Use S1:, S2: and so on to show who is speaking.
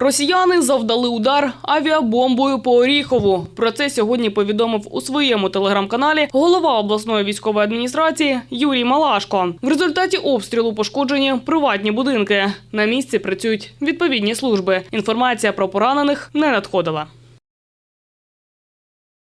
S1: Росіяни завдали удар авіабомбою по Оріхову. Про це сьогодні повідомив у своєму телеграм-каналі голова обласної військової адміністрації Юрій Малашко. В результаті обстрілу пошкоджені приватні будинки. На місці працюють відповідні служби. Інформація про поранених не надходила.